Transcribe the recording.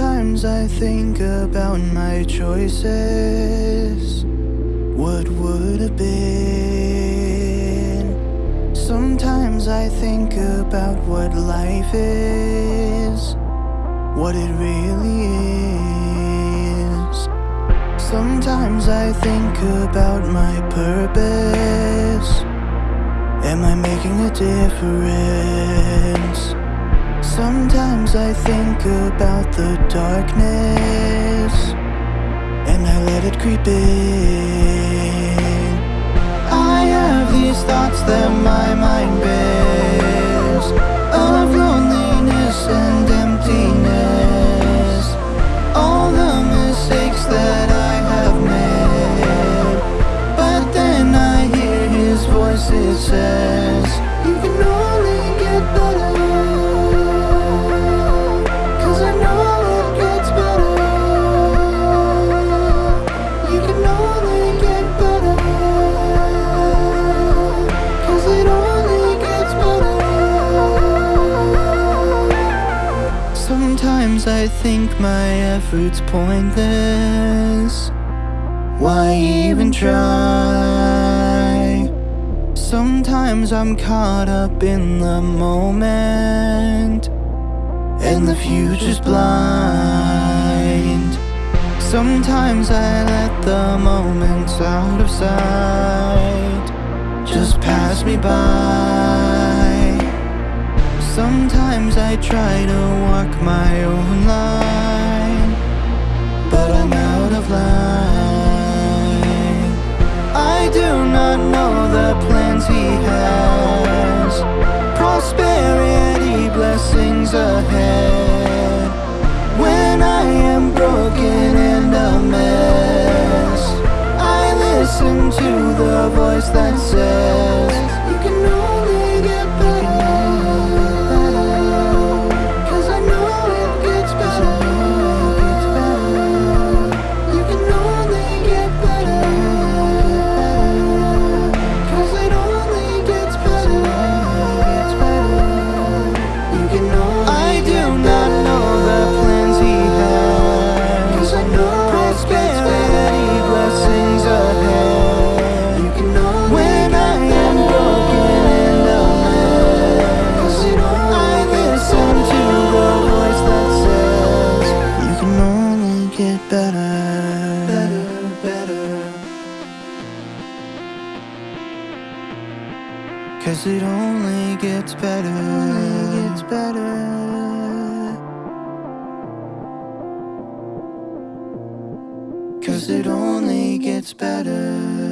Sometimes I think about my choices. What would have been? Sometimes I think about what life is. What it really is. Sometimes I think about my purpose. Am I making a difference? Sometimes I think about the darkness And I let it creep in. I have these thoughts that my mind I think my efforts pointless Why even try? Sometimes I'm caught up in the moment and the future's blind. Sometimes I let the moments out of sight just pass me by. Sometimes I try to walk my own line, but I'm out of line. I do not know the plans he has. Prosperity, blessings ahead. When I am broken and a mess, I listen to the voice that says, Cause it only gets better. Only gets better. Cause it only gets better.